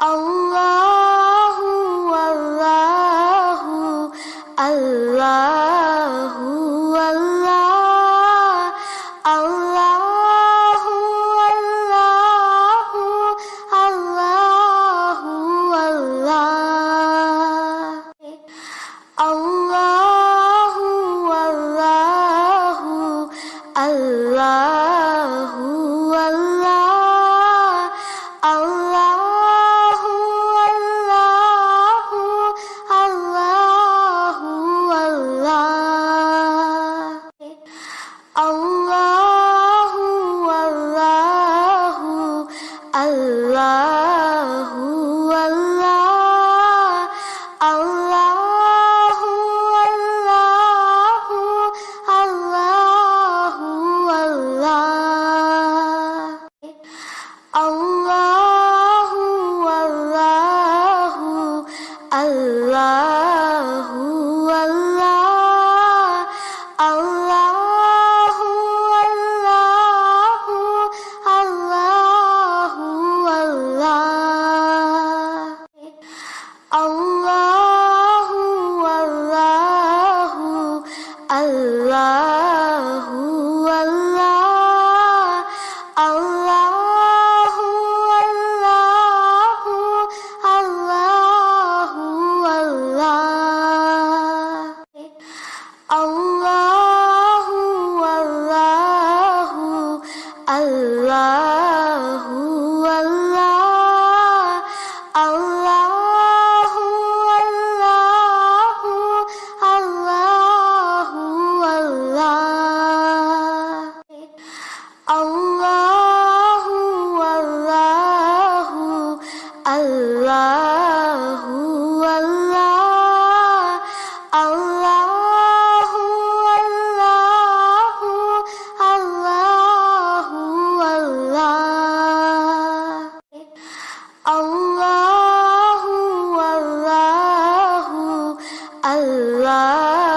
اللہ الله والله الله والله الله والله الله والله الله الله والله الله والله الله والله الله والله الله الله والله الله والله الله والله الله والله الله